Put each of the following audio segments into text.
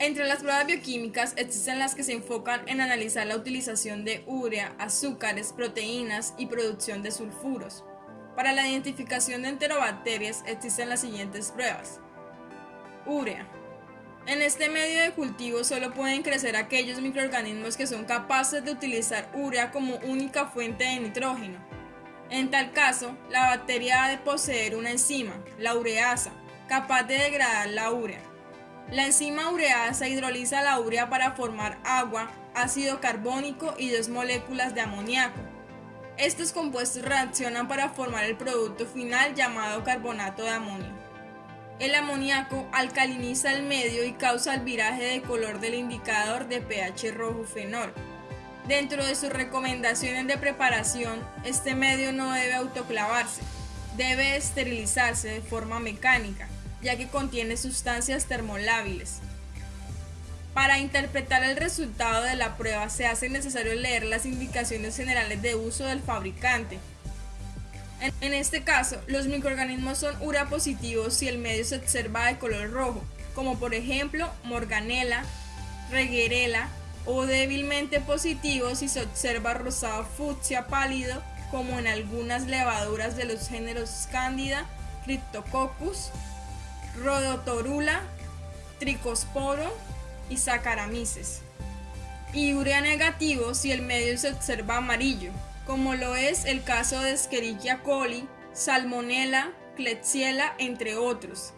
Entre las pruebas bioquímicas existen las que se enfocan en analizar la utilización de urea, azúcares, proteínas y producción de sulfuros. Para la identificación de enterobacterias existen las siguientes pruebas. Urea. En este medio de cultivo solo pueden crecer aquellos microorganismos que son capaces de utilizar urea como única fuente de nitrógeno. En tal caso, la bacteria ha de poseer una enzima, la ureasa, capaz de degradar la urea. La enzima ureasa hidroliza la urea para formar agua, ácido carbónico y dos moléculas de amoníaco. Estos compuestos reaccionan para formar el producto final llamado carbonato de amonio. El amoníaco alcaliniza el medio y causa el viraje de color del indicador de pH rojo fenol. Dentro de sus recomendaciones de preparación, este medio no debe autoclavarse, debe esterilizarse de forma mecánica, ya que contiene sustancias termolábiles. Para interpretar el resultado de la prueba se hace necesario leer las indicaciones generales de uso del fabricante, en este caso, los microorganismos son urea positivos si el medio se observa de color rojo, como por ejemplo morganela, reguerela, o débilmente positivos si se observa rosado fucsia pálido, como en algunas levaduras de los géneros Candida, Cryptococcus, Rhodotorula, Tricosporo y Saccharomyces. Y urea negativo si el medio se observa amarillo, como lo es el caso de Escherichia coli, Salmonella, Klebsiella, entre otros.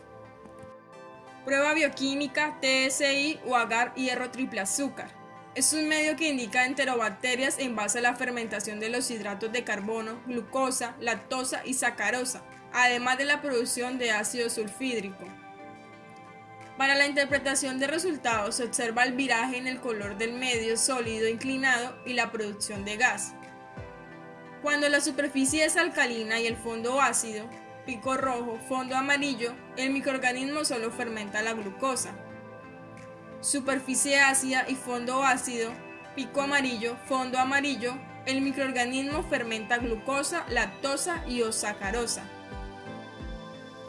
Prueba bioquímica TSI o agar hierro triple azúcar. Es un medio que indica enterobacterias en base a la fermentación de los hidratos de carbono, glucosa, lactosa y sacarosa, además de la producción de ácido sulfídrico. Para la interpretación de resultados se observa el viraje en el color del medio sólido inclinado y la producción de gas. Cuando la superficie es alcalina y el fondo ácido, pico rojo, fondo amarillo, el microorganismo solo fermenta la glucosa. Superficie ácida y fondo ácido, pico amarillo, fondo amarillo, el microorganismo fermenta glucosa, lactosa y o sacarosa.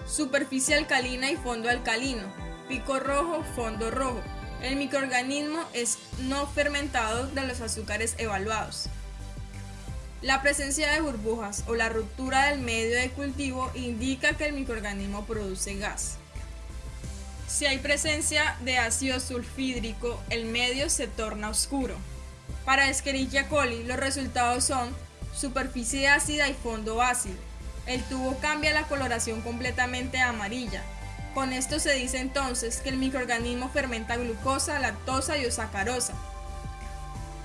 Superficie alcalina y fondo alcalino, pico rojo, fondo rojo. El microorganismo es no fermentado de los azúcares evaluados. La presencia de burbujas o la ruptura del medio de cultivo indica que el microorganismo produce gas. Si hay presencia de ácido sulfídrico, el medio se torna oscuro. Para Escherichia coli, los resultados son superficie ácida y fondo ácido. El tubo cambia la coloración completamente amarilla. Con esto se dice entonces que el microorganismo fermenta glucosa, lactosa y sacarosa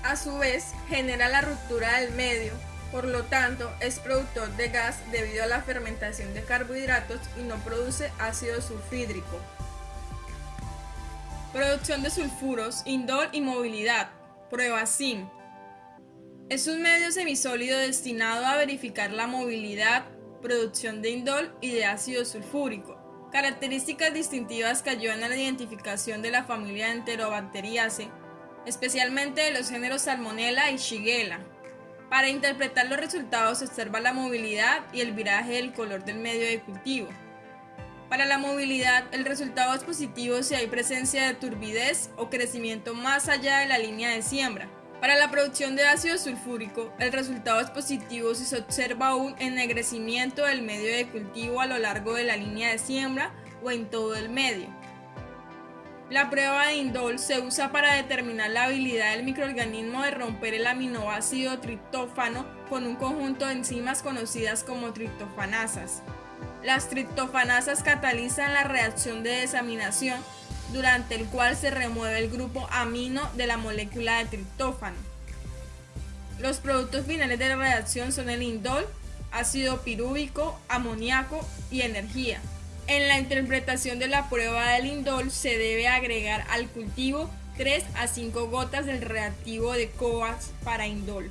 a su vez genera la ruptura del medio, por lo tanto es productor de gas debido a la fermentación de carbohidratos y no produce ácido sulfídrico. Producción de sulfuros, indol y movilidad. Prueba SIM. Es un medio semisólido destinado a verificar la movilidad, producción de indol y de ácido sulfúrico. Características distintivas que ayudan a la identificación de la familia Enterobacteriaceae especialmente de los géneros Salmonella y Shigella. Para interpretar los resultados se observa la movilidad y el viraje del color del medio de cultivo. Para la movilidad, el resultado es positivo si hay presencia de turbidez o crecimiento más allá de la línea de siembra. Para la producción de ácido sulfúrico, el resultado es positivo si se observa un ennegrecimiento del medio de cultivo a lo largo de la línea de siembra o en todo el medio. La prueba de indol se usa para determinar la habilidad del microorganismo de romper el aminoácido triptófano con un conjunto de enzimas conocidas como triptofanasas. Las triptofanasas catalizan la reacción de desaminación, durante el cual se remueve el grupo amino de la molécula de triptófano. Los productos finales de la reacción son el indol, ácido pirúvico, amoníaco y energía. En la interpretación de la prueba del indol se debe agregar al cultivo 3 a 5 gotas del reactivo de COAX para indol.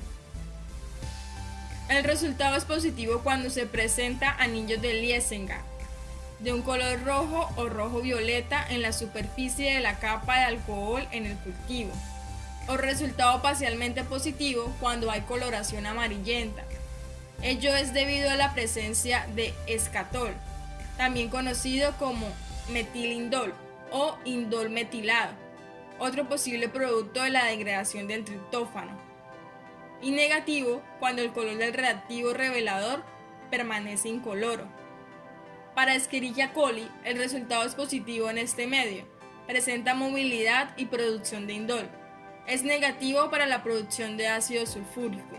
El resultado es positivo cuando se presenta anillos de Liesenga de un color rojo o rojo violeta en la superficie de la capa de alcohol en el cultivo. O resultado parcialmente positivo cuando hay coloración amarillenta. Ello es debido a la presencia de escatol, también conocido como metilindol o indol metilado, otro posible producto de la degradación del triptófano. Y negativo cuando el color del reactivo revelador permanece incoloro. Para Escherichia coli, el resultado es positivo en este medio. Presenta movilidad y producción de indol. Es negativo para la producción de ácido sulfúrico.